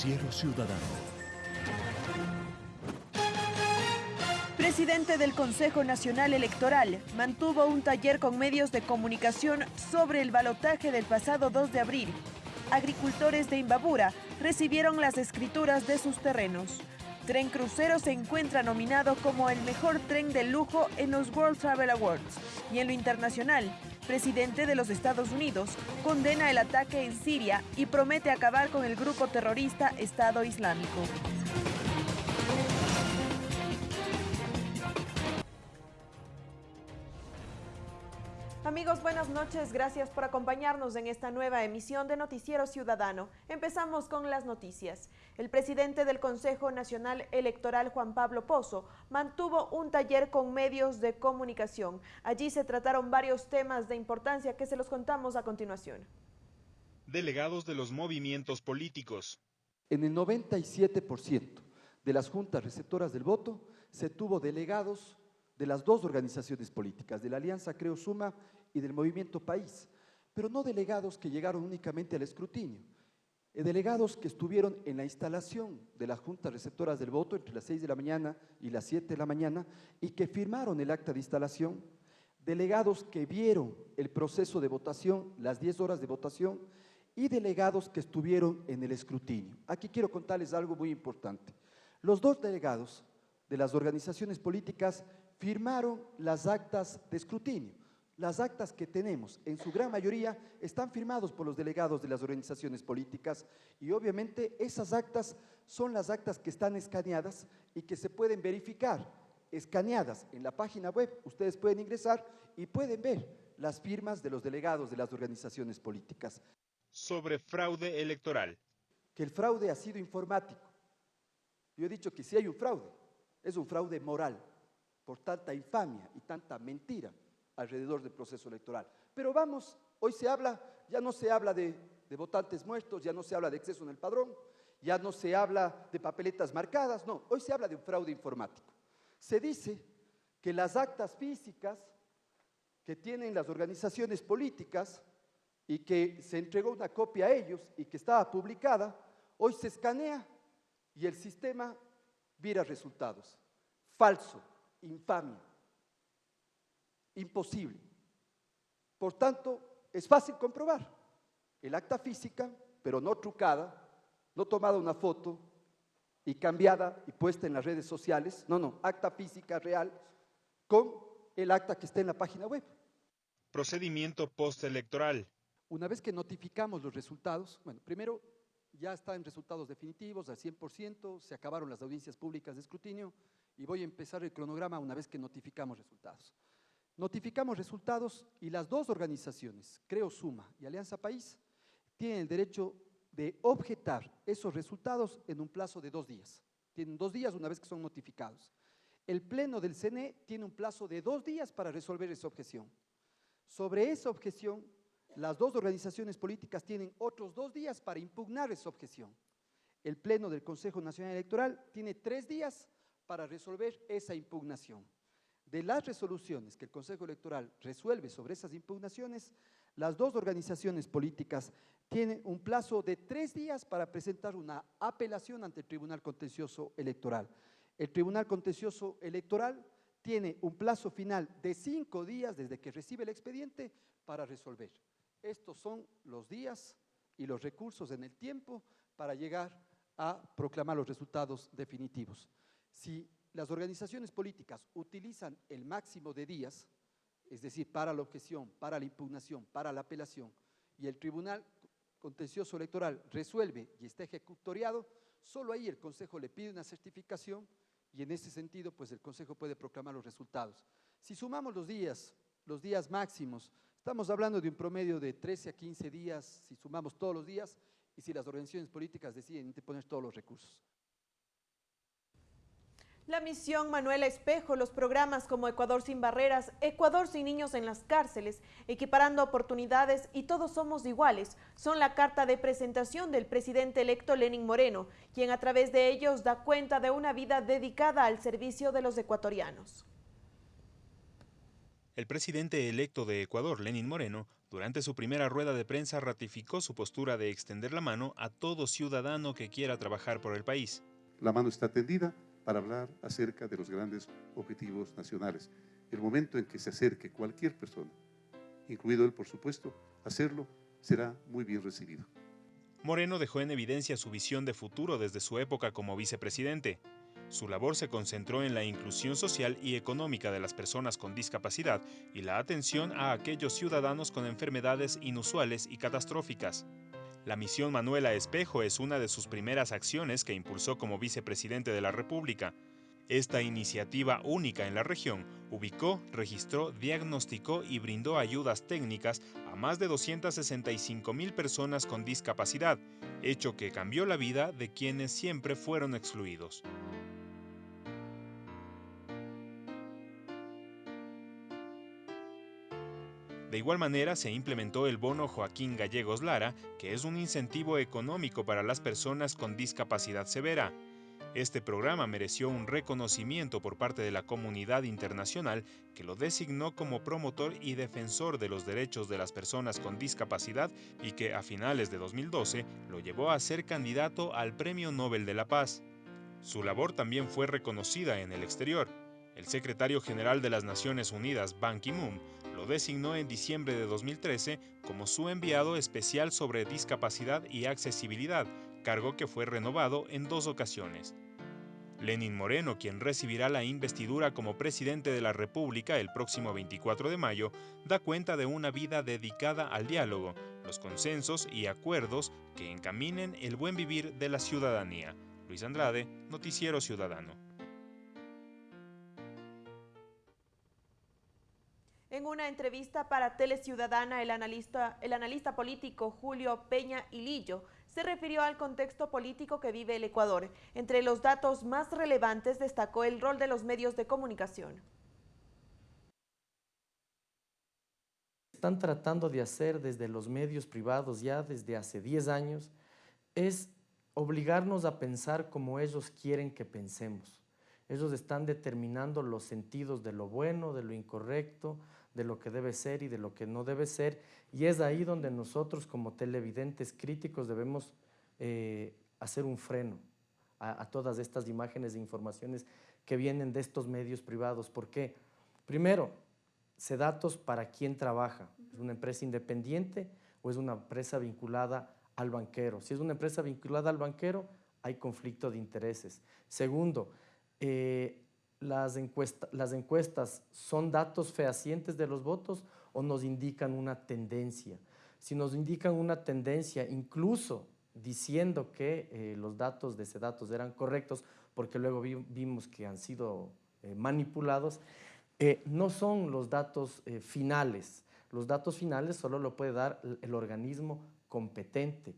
Noticiero Ciudadano. Presidente del Consejo Nacional Electoral mantuvo un taller con medios de comunicación sobre el balotaje del pasado 2 de abril. Agricultores de Imbabura recibieron las escrituras de sus terrenos. Tren Crucero se encuentra nominado como el mejor tren de lujo en los World Travel Awards. Y en lo internacional, presidente de los Estados Unidos condena el ataque en Siria y promete acabar con el grupo terrorista Estado Islámico. Amigos, buenas noches. Gracias por acompañarnos en esta nueva emisión de Noticiero Ciudadano. Empezamos con las noticias. El presidente del Consejo Nacional Electoral, Juan Pablo Pozo, mantuvo un taller con medios de comunicación. Allí se trataron varios temas de importancia que se los contamos a continuación. Delegados de los movimientos políticos. En el 97% de las juntas receptoras del voto se tuvo delegados de las dos organizaciones políticas, de la Alianza Creo Suma y del Movimiento País, pero no delegados que llegaron únicamente al escrutinio, eh, delegados que estuvieron en la instalación de las juntas receptoras del voto entre las 6 de la mañana y las 7 de la mañana y que firmaron el acta de instalación, delegados que vieron el proceso de votación, las 10 horas de votación, y delegados que estuvieron en el escrutinio. Aquí quiero contarles algo muy importante. Los dos delegados de las organizaciones políticas firmaron las actas de escrutinio. Las actas que tenemos, en su gran mayoría, están firmados por los delegados de las organizaciones políticas y obviamente esas actas son las actas que están escaneadas y que se pueden verificar, escaneadas en la página web. Ustedes pueden ingresar y pueden ver las firmas de los delegados de las organizaciones políticas. Sobre fraude electoral. Que el fraude ha sido informático. Yo he dicho que si hay un fraude, es un fraude moral por tanta infamia y tanta mentira alrededor del proceso electoral. Pero vamos, hoy se habla, ya no se habla de, votantes muertos, ya no se habla de exceso en el padrón, ya no se habla de papeletas marcadas, no, hoy se habla de un fraude informático. Se dice que las actas físicas que tienen las organizaciones políticas y que se entregó una copia a ellos y que estaba publicada, hoy se escanea y el sistema vira resultados. Falso, infamia imposible. Por tanto, es fácil comprobar el acta física, pero no trucada, no tomada una foto y cambiada y puesta en las redes sociales, no, no, acta física real con el acta que está en la página web. Procedimiento postelectoral. Una vez que notificamos los resultados, bueno, primero ya están resultados definitivos al 100%, se acabaron las audiencias públicas de escrutinio y voy a empezar el cronograma una vez que notificamos resultados. Notificamos resultados y las dos organizaciones, Creo Suma y Alianza País, tienen el derecho de objetar esos resultados en un plazo de dos días. Tienen dos días una vez que son notificados. El Pleno del CNE tiene un plazo de dos días para resolver esa objeción. Sobre esa objeción, las dos organizaciones políticas tienen otros dos días para impugnar esa objeción. El Pleno del Consejo Nacional Electoral tiene tres días para resolver esa impugnación. De las resoluciones que el Consejo Electoral resuelve sobre esas impugnaciones, las dos organizaciones políticas tienen un plazo de tres días para presentar una apelación ante el Tribunal Contencioso Electoral. El Tribunal Contencioso Electoral tiene un plazo final de cinco días desde que recibe el expediente para resolver. Estos son los días y los recursos en el tiempo para llegar a proclamar los resultados definitivos. Si las organizaciones políticas utilizan el máximo de días, es decir, para la objeción, para la impugnación, para la apelación, y el Tribunal Contencioso Electoral resuelve y está ejecutoriado, solo ahí el Consejo le pide una certificación y en ese sentido, pues el Consejo puede proclamar los resultados. Si sumamos los días, los días máximos, estamos hablando de un promedio de 13 a 15 días, si sumamos todos los días, y si las organizaciones políticas deciden interponer todos los recursos. La misión Manuel Espejo, los programas como Ecuador sin barreras, Ecuador sin niños en las cárceles, equiparando oportunidades y todos somos iguales, son la carta de presentación del presidente electo Lenin Moreno, quien a través de ellos da cuenta de una vida dedicada al servicio de los ecuatorianos. El presidente electo de Ecuador, Lenin Moreno, Durante su primera rueda de prensa ratificó su postura de extender la mano a todo ciudadano que quiera trabajar por el país. La mano está tendida para hablar acerca de los grandes objetivos nacionales. El momento en que se acerque cualquier persona, incluido él por supuesto, hacerlo será muy bien recibido. Moreno dejó en evidencia su visión de futuro desde su época como vicepresidente. Su labor se concentró en la inclusión social y económica de las personas con discapacidad y la atención a aquellos ciudadanos con enfermedades inusuales y catastróficas. La misión Manuela Espejo es una de sus primeras acciones que impulsó como vicepresidente de la República. Esta iniciativa única en la región ubicó, registró, diagnosticó y brindó ayudas técnicas a más de 265 mil personas con discapacidad, hecho que cambió la vida de quienes siempre fueron excluidos. De igual manera, se implementó el bono Joaquín Gallegos Lara, que es un incentivo económico para las personas con discapacidad severa. Este programa mereció un reconocimiento por parte de la comunidad internacional que lo designó como promotor y defensor de los derechos de las personas con discapacidad y que a finales de 2012 lo llevó a ser candidato al Premio Nobel de la Paz. Su labor también fue reconocida en el exterior. El secretario general de las Naciones Unidas, Ban Ki-moon, lo designó en diciembre de 2013 como su enviado especial sobre discapacidad y accesibilidad, cargo que fue renovado en dos ocasiones. Lenin Moreno, quien recibirá la investidura como presidente de la República el próximo 24 de mayo, da cuenta de una vida dedicada al diálogo, los consensos y acuerdos que encaminen el buen vivir de la ciudadanía. Luis Andrade, Noticiero Ciudadano. En una entrevista para Teleciudadana, el analista, el analista político Julio Peña Ilillo se refirió al contexto político que vive el Ecuador. Entre los datos más relevantes destacó el rol de los medios de comunicación. Están tratando de hacer desde los medios privados ya desde hace 10 años es obligarnos a pensar como ellos quieren que pensemos. Ellos están determinando los sentidos de lo bueno, de lo incorrecto, de lo que debe ser y de lo que no debe ser, y es ahí donde nosotros como televidentes críticos debemos eh, hacer un freno a, todas estas imágenes e informaciones que vienen de estos medios privados. ¿Por qué? Primero, se datos para quién trabaja. ¿Es una empresa independiente o es una empresa vinculada al banquero? Si es una empresa vinculada al banquero, hay conflicto de intereses. Segundo, eh, las, las encuestas son datos fehacientes de los votos o nos indican una tendencia. Si nos indican una tendencia, incluso diciendo que eh, los datos de ese datos eran correctos, porque luego vimos que han sido eh, manipulados, eh, no son los datos finales. Los datos finales solo lo puede dar el organismo competente.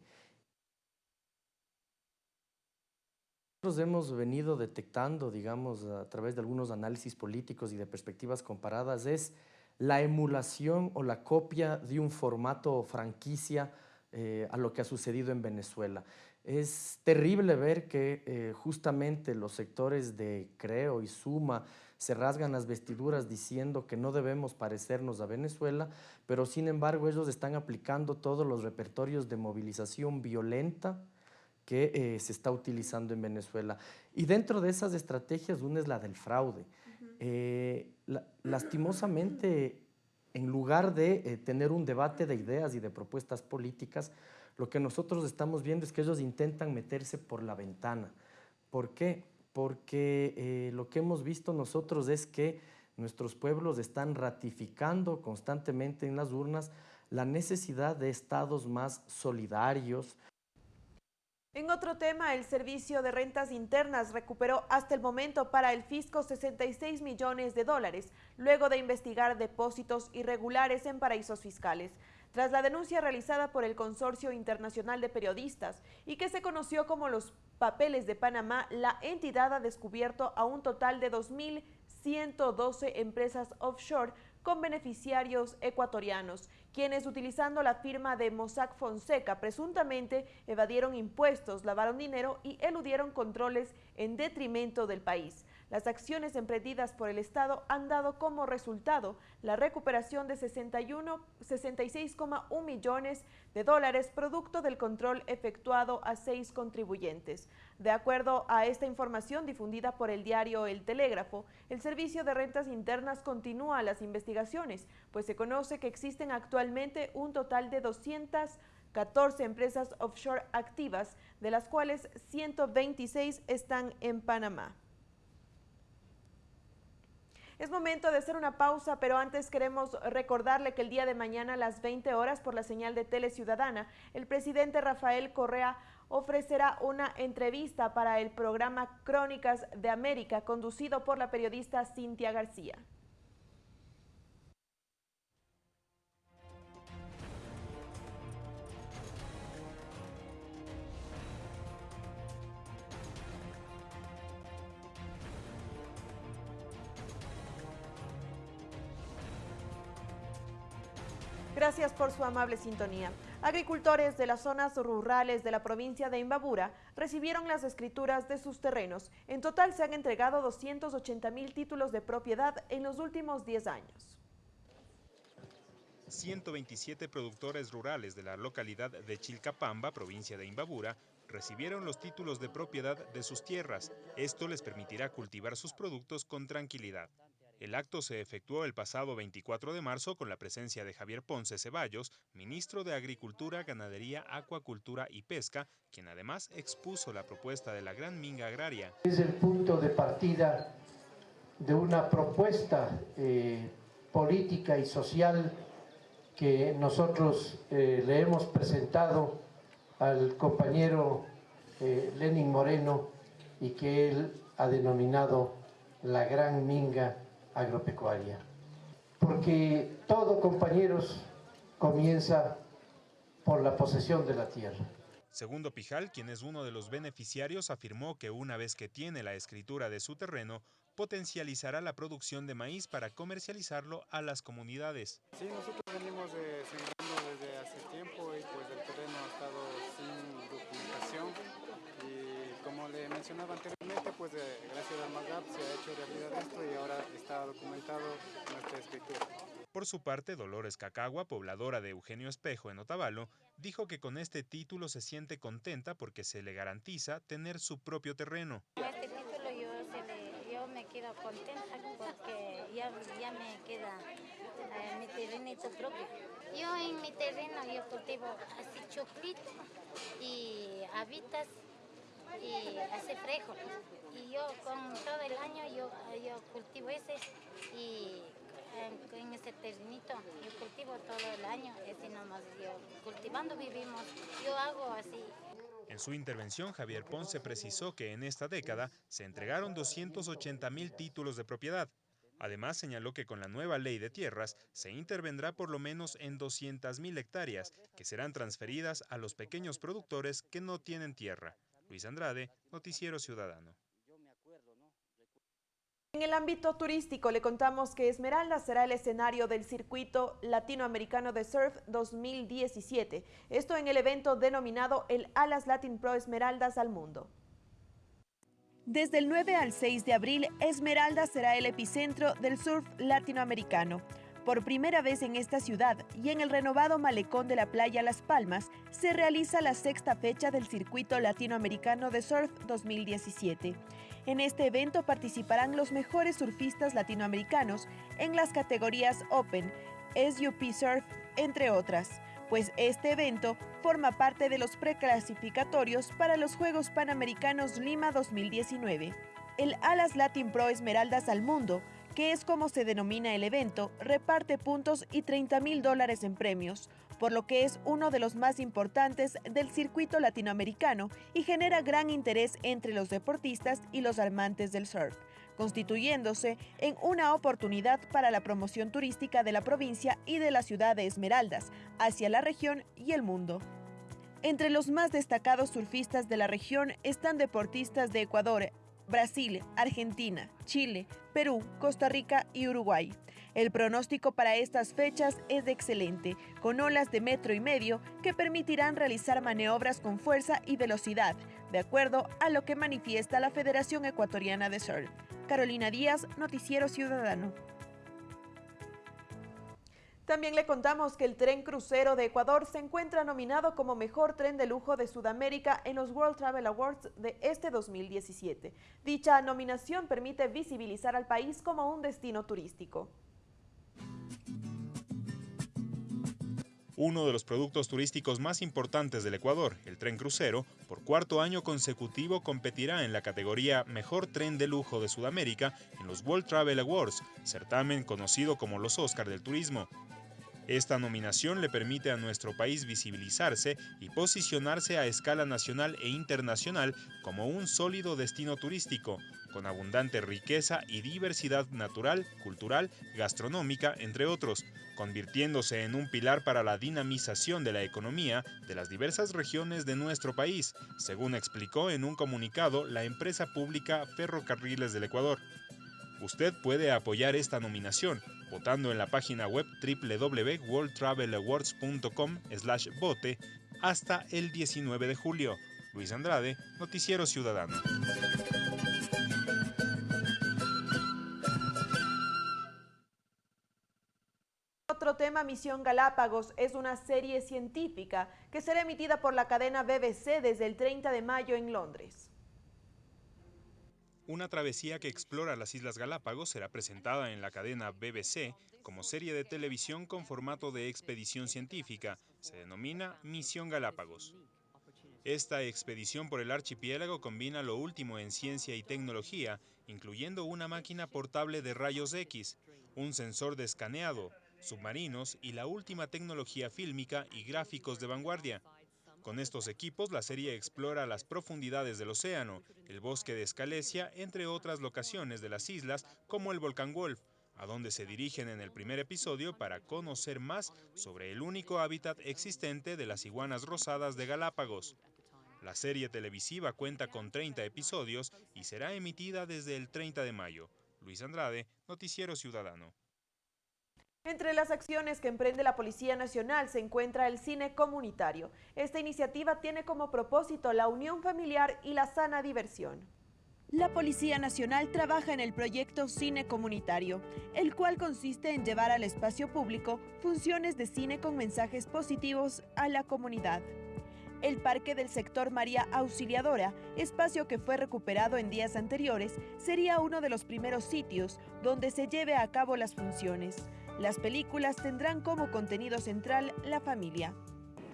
Nosotros hemos venido detectando, digamos, a través de algunos análisis políticos y de perspectivas comparadas, es la emulación o la copia de un formato franquicia eh, a lo que ha sucedido en Venezuela. Es terrible ver que eh, justamente los sectores de Creo y Suma se rasgan las vestiduras diciendo que no debemos parecernos a Venezuela, pero sin embargo ellos están aplicando todos los repertorios de movilización violenta, que eh, se está utilizando en Venezuela. Y dentro de esas estrategias, una es la del fraude. Eh, lastimosamente, en lugar de eh, tener un debate de ideas y de propuestas políticas, lo que nosotros estamos viendo es que ellos intentan meterse por la ventana. ¿Por qué? Porque lo que hemos visto nosotros es que nuestros pueblos están ratificando constantemente en las urnas la necesidad de estados más solidarios, en otro tema, el Servicio de Rentas Internas recuperó hasta el momento para el fisco 66 millones de dólares, luego de investigar depósitos irregulares en paraísos fiscales. Tras la denuncia realizada por el Consorcio Internacional de Periodistas y que se conoció como los Papeles de Panamá, la entidad ha descubierto a un total de 2.112 empresas offshore con beneficiarios ecuatorianos, quienes utilizando la firma de Mossack Fonseca presuntamente evadieron impuestos, lavaron dinero y eludieron controles en detrimento del país. Las acciones emprendidas por el Estado han dado como resultado la recuperación de 66,1 millones de dólares producto del control efectuado a seis contribuyentes. De acuerdo a esta información difundida por el diario El Telégrafo, el Servicio de Rentas Internas continúa las investigaciones, pues se conoce que existen actualmente un total de 214 empresas offshore activas, de las cuales 126 están en Panamá. Es momento de hacer una pausa, pero antes queremos recordarle que el día de mañana a las 20 horas por la señal de Tele Ciudadana, el presidente Rafael Correa ofrecerá una entrevista para el programa Crónicas de América conducido por la periodista Cintia García. Gracias por su amable sintonía. Agricultores de las zonas rurales de la provincia de Imbabura recibieron las escrituras de sus terrenos. En total se han entregado 280 mil títulos de propiedad en los últimos 10 años. 127 productores rurales de la localidad de Chilcapamba, provincia de Imbabura, recibieron los títulos de propiedad de sus tierras. Esto les permitirá cultivar sus productos con tranquilidad. El acto se efectuó el pasado 24 de marzo con la presencia de Javier Ponce Ceballos, ministro de Agricultura, Ganadería, Acuacultura y Pesca, quien además expuso la propuesta de la Gran Minga Agraria. Es el punto de partida de una propuesta eh, política y social que nosotros eh, le hemos presentado al compañero eh, Lenin Moreno y que él ha denominado la Gran Minga agropecuaria. Porque todo, compañeros, comienza por la posesión de la tierra. Segundo Pijal, quien es uno de los beneficiarios, afirmó que una vez que tiene la escritura de su terreno, potencializará la producción de maíz para comercializarlo a las comunidades. Sí, nosotros venimos sembrando desde hace tiempo y pues el terreno ha estado le mencionaba anteriormente, pues eh, gracias al MAGAP se ha hecho realidad esto y ahora está documentado nuestra escritura. Por su parte, Dolores Cacagua, pobladora de Eugenio Espejo en Otavalo, dijo que con este título se siente contenta porque se le garantiza tener su propio terreno. Este título yo, yo me quedo contenta porque ya, ya me queda eh, mi terrenito propio. Yo en mi terreno yo cultivo así choclito y habitas y hace fresco. Y yo todo el año cultivo ese y en, ese terrenito yo cultivo todo el año, ese nomás yo cultivando vivimos, yo hago así. En su intervención, Javier Ponce precisó que en esta década se entregaron 280 mil títulos de propiedad. Además, señaló que con la nueva ley de tierras se intervendrá por lo menos en 200 mil hectáreas, que serán transferidas a los pequeños productores que no tienen tierra. Luis Andrade, Noticiero Ciudadano. En el ámbito turístico le contamos que Esmeralda será el escenario del circuito latinoamericano de surf 2017. Esto en el evento denominado el Alas Latin Pro Esmeraldas al Mundo. Desde el 9 al 6 de abril, Esmeralda será el epicentro del surf latinoamericano. Por primera vez en esta ciudad y en el renovado malecón de la playa Las Palmas, se realiza la sexta fecha del Circuito Latinoamericano de Surf 2017. En este evento participarán los mejores surfistas latinoamericanos en las categorías Open, SUP Surf, entre otras, pues este evento forma parte de los preclasificatorios para los Juegos Panamericanos Lima 2019. El Alas Latin Pro Esmeraldas al Mundo que es como se denomina el evento, reparte puntos y 30 mil dólares en premios, por lo que es uno de los más importantes del circuito latinoamericano y genera gran interés entre los deportistas y los amantes del surf, constituyéndose en una oportunidad para la promoción turística de la provincia y de la ciudad de Esmeraldas hacia la región y el mundo. Entre los más destacados surfistas de la región están deportistas de Ecuador, Brasil, Argentina, Chile, Perú, Costa Rica y Uruguay. El pronóstico para estas fechas es excelente, con olas de metro y medio que permitirán realizar maniobras con fuerza y velocidad, de acuerdo a lo que manifiesta la Federación Ecuatoriana de Surf. Carolina Díaz, Noticiero Ciudadano. También le contamos que el tren crucero de Ecuador se encuentra nominado como mejor tren de lujo de Sudamérica en los World Travel Awards de este 2017. Dicha nominación permite visibilizar al país como un destino turístico. Uno de los productos turísticos más importantes del Ecuador, el tren crucero, por cuarto año consecutivo competirá en la categoría Mejor Tren de Lujo de Sudamérica en los World Travel Awards, certamen conocido como los Oscar del Turismo. Esta nominación le permite a nuestro país visibilizarse y posicionarse a escala nacional e internacional como un sólido destino turístico, con abundante riqueza y diversidad natural, cultural, gastronómica, entre otros, convirtiéndose en un pilar para la dinamización de la economía de las diversas regiones de nuestro país, según explicó en un comunicado la empresa pública Ferrocarriles del Ecuador. Usted puede apoyar esta nominación votando en la página web www.worldtravelawards.com/vote hasta el 19 de julio. Luis Andrade, Noticiero Ciudadano. Tema, Misión Galápagos, es una serie científica que será emitida por la cadena BBC desde el 30 de mayo en Londres. Una travesía que explora las Islas Galápagos será presentada en la cadena BBC como serie de televisión con formato de expedición científica. Se denomina Misión Galápagos. Esta expedición por el archipiélago combina lo último en ciencia y tecnología, incluyendo una máquina portable de rayos X, un sensor de escaneado, submarinos y la última tecnología fílmica y gráficos de vanguardia. Con estos equipos, la serie explora las profundidades del océano, el bosque de Escalesia, entre otras locaciones de las islas, como el volcán Wolf, a donde se dirigen en el primer episodio para conocer más sobre el único hábitat existente de las iguanas rosadas de Galápagos. La serie televisiva cuenta con 30 episodios y será emitida desde el 30 de mayo. Luis Andrade, Noticiero Ciudadano. Entre las acciones que emprende la Policía Nacional se encuentra el cine comunitario. Esta iniciativa tiene como propósito la unión familiar y la sana diversión. La Policía Nacional trabaja en el proyecto Cine Comunitario, el cual consiste en llevar al espacio público funciones de cine con mensajes positivos a la comunidad. El Parque del Sector María Auxiliadora, espacio que fue recuperado en días anteriores, sería uno de los primeros sitios donde se lleve a cabo las funciones. Las películas tendrán como contenido central la familia.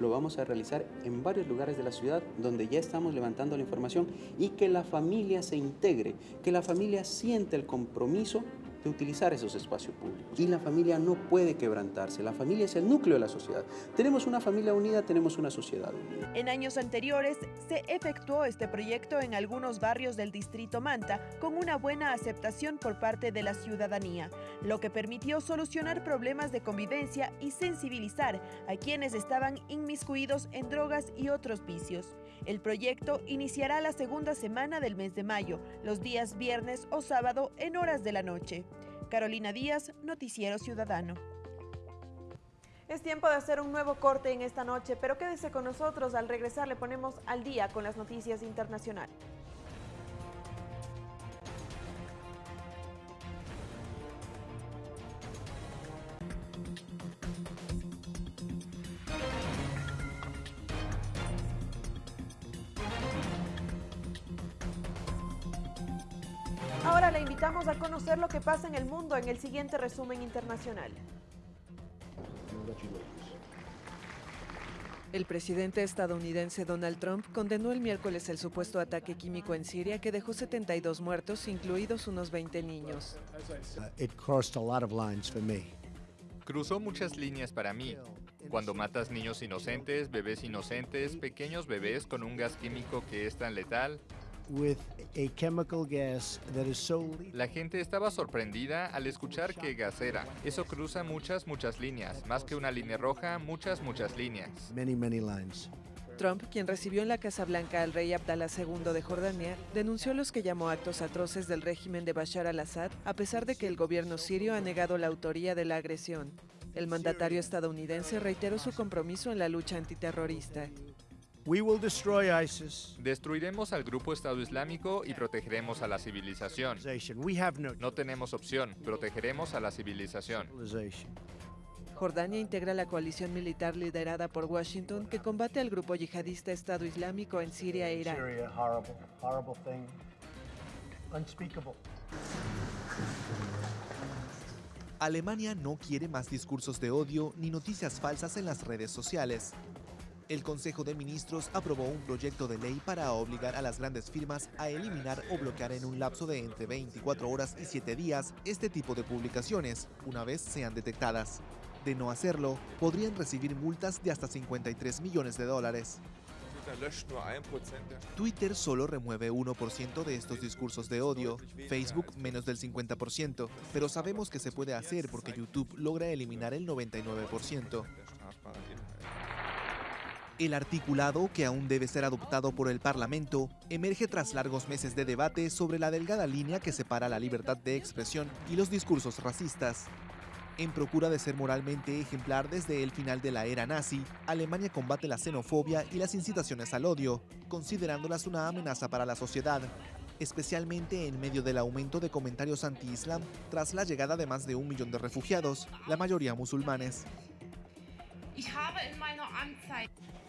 Lo vamos a realizar en varios lugares de la ciudad donde ya estamos levantando la información y que la familia se integre, que la familia siente el compromiso de utilizar esos espacios públicos. Y la familia no puede quebrantarse, la familia es el núcleo de la sociedad. Tenemos una familia unida, tenemos una sociedad unida. En años anteriores se efectuó este proyecto en algunos barrios del distrito Manta con una buena aceptación por parte de la ciudadanía, lo que permitió solucionar problemas de convivencia y sensibilizar a quienes estaban inmiscuidos en drogas y otros vicios. El proyecto iniciará la segunda semana del mes de mayo, los días viernes o sábado en horas de la noche. Carolina Díaz, Noticiero Ciudadano. Es tiempo de hacer un nuevo corte en esta noche, pero quédese con nosotros. Al regresar le ponemos al día con las noticias internacionales. Pasa en el mundo en el siguiente resumen internacional. El presidente estadounidense Donald Trump condenó el miércoles el supuesto ataque químico en Siria que dejó 72 muertos, incluidos unos 20 niños. Cruzó muchas líneas para mí. Cuando matas niños inocentes, bebés inocentes, pequeños bebés con un gas químico que es tan letal, la gente estaba sorprendida al escuchar que gas era. Eso cruza muchas, muchas líneas. Más que una línea roja, muchas, muchas líneas. Trump, quien recibió en la Casa Blanca al rey Abdallah II de Jordania, denunció los que llamó actos atroces del régimen de Bashar al-Assad, a pesar de que el gobierno sirio ha negado la autoría de la agresión. El mandatario estadounidense reiteró su compromiso en la lucha antiterrorista. We will destroy ISIS. Destruiremos al grupo Estado Islámico y protegeremos a la civilización. We have no tenemos opción, protegeremos a la civilización. Jordania integra la coalición militar liderada por Washington que combate al grupo yihadista Estado Islámico en Siria e Irán. Syria, horrible, horrible thing. Unspeakable. Alemania no quiere más discursos de odio ni noticias falsas en las redes sociales. El Consejo de Ministros aprobó un proyecto de ley para obligar a las grandes firmas a eliminar o bloquear en un lapso de entre 24 horas y 7 días este tipo de publicaciones, una vez sean detectadas. De no hacerlo, podrían recibir multas de hasta 53 millones de dólares. Twitter solo remueve 1% de estos discursos de odio, Facebook menos del 50%, pero sabemos que se puede hacer porque YouTube logra eliminar el 99%. El articulado, que aún debe ser adoptado por el Parlamento, emerge tras largos meses de debate sobre la delgada línea que separa la libertad de expresión y los discursos racistas. En procura de ser moralmente ejemplar desde el final de la era nazi, Alemania combate la xenofobia y las incitaciones al odio, considerándolas una amenaza para la sociedad, especialmente en medio del aumento de comentarios anti-islam tras la llegada de más de un millón de refugiados, la mayoría musulmanes.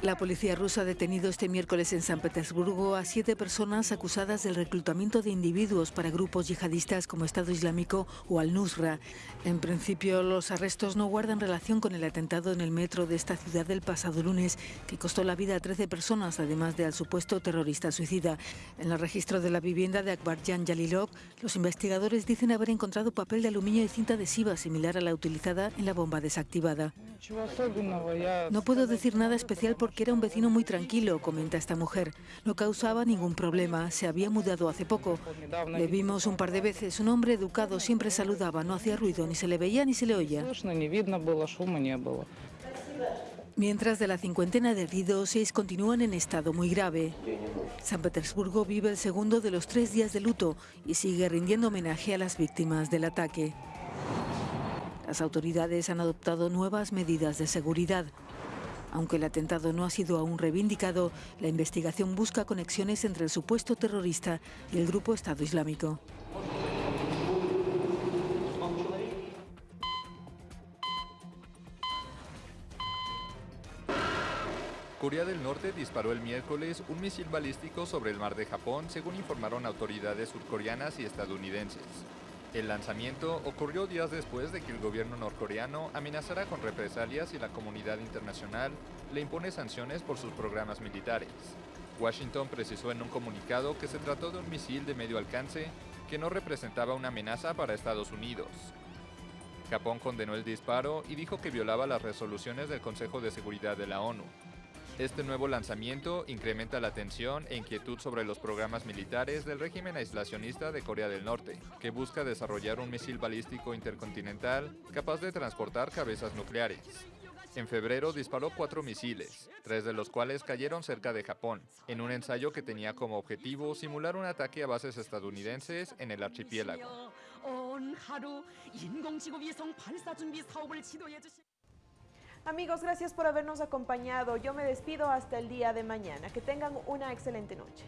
La policía rusa ha detenido este miércoles en San Petersburgo a siete personas acusadas del reclutamiento de individuos para grupos yihadistas como Estado Islámico o Al-Nusra. En principio, los arrestos no guardan relación con el atentado en el metro de esta ciudad del pasado lunes, que costó la vida a 13 personas, además del supuesto terrorista suicida. En el registro de la vivienda de Akbarjan Jalilov, los investigadores dicen haber encontrado papel de aluminio y cinta adhesiva similar a la utilizada en la bomba desactivada. No puedo decir nada especial porque era un vecino muy tranquilo, comenta esta mujer. No causaba ningún problema, se había mudado hace poco. Le vimos un par de veces, un hombre educado, siempre saludaba, no hacía ruido, ni se le veía ni se le oía. Mientras de la cincuentena de heridos, seis continúan en estado muy grave. San Petersburgo vive el segundo de los tres días de luto y sigue rindiendo homenaje a las víctimas del ataque. Las autoridades han adoptado nuevas medidas de seguridad. Aunque el atentado no ha sido aún reivindicado, la investigación busca conexiones entre el supuesto terrorista y el grupo Estado Islámico. Corea del Norte disparó el miércoles un misil balístico sobre el mar de Japón, según informaron autoridades surcoreanas y estadounidenses. El lanzamiento ocurrió días después de que el gobierno norcoreano amenazara con represalias y la comunidad internacional le impone sanciones por sus programas militares. Washington precisó en un comunicado que se trató de un misil de medio alcance que no representaba una amenaza para Estados Unidos. Japón condenó el disparo y dijo que violaba las resoluciones del Consejo de Seguridad de la ONU. Este nuevo lanzamiento incrementa la tensión e inquietud sobre los programas militares del régimen aislacionista de Corea del Norte, que busca desarrollar un misil balístico intercontinental capaz de transportar cabezas nucleares. En febrero disparó cuatro misiles, tres de los cuales cayeron cerca de Japón, en un ensayo que tenía como objetivo simular un ataque a bases estadounidenses en el archipiélago. Amigos, gracias por habernos acompañado. Yo me despido hasta el día de mañana. Que tengan una excelente noche.